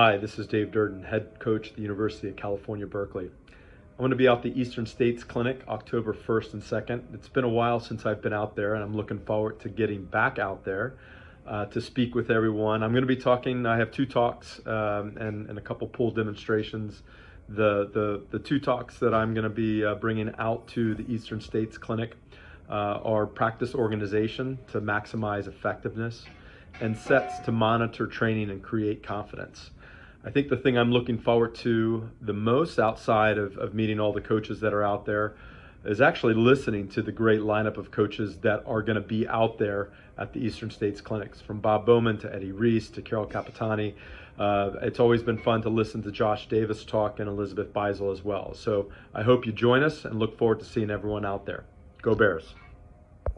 Hi, this is Dave Durden, head coach at the University of California, Berkeley. I'm going to be out the Eastern States Clinic October 1st and 2nd. It's been a while since I've been out there and I'm looking forward to getting back out there uh, to speak with everyone. I'm going to be talking, I have two talks um, and, and a couple pool demonstrations. The, the, the two talks that I'm going to be uh, bringing out to the Eastern States Clinic uh, are practice organization to maximize effectiveness and sets to monitor training and create confidence. I think the thing I'm looking forward to the most outside of, of meeting all the coaches that are out there is actually listening to the great lineup of coaches that are going to be out there at the Eastern States Clinics, from Bob Bowman to Eddie Reese to Carol Capitani. Uh, it's always been fun to listen to Josh Davis talk and Elizabeth Beisel as well. So I hope you join us and look forward to seeing everyone out there. Go Bears.